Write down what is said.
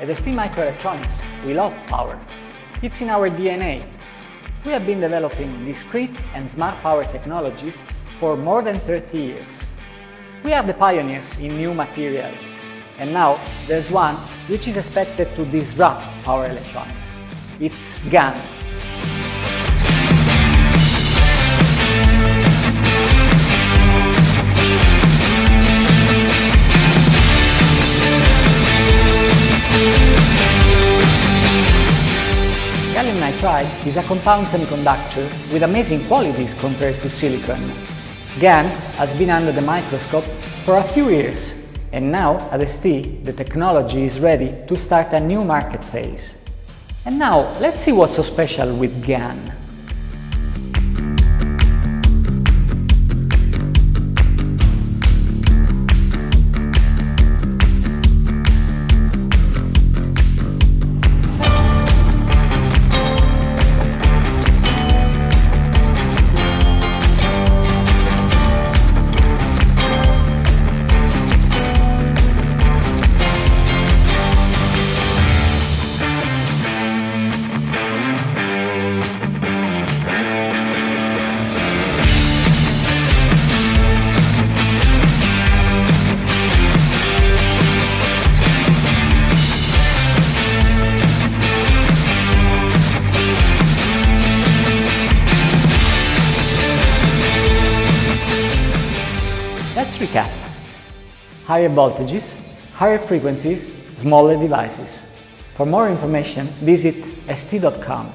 At ST Microelectronics, we love power. It's in our DNA. We have been developing discrete and smart power technologies for more than 30 years. We are the pioneers in new materials, and now there's one which is expected to disrupt power electronics. It's GaN. Gallium nitride is a compound semiconductor with amazing qualities compared to silicon. GaN has been under the microscope for a few years and now at ST the technology is ready to start a new market phase. And now let's see what's so special with GaN. Recap. Higher voltages, higher frequencies, smaller devices. For more information, visit st.com.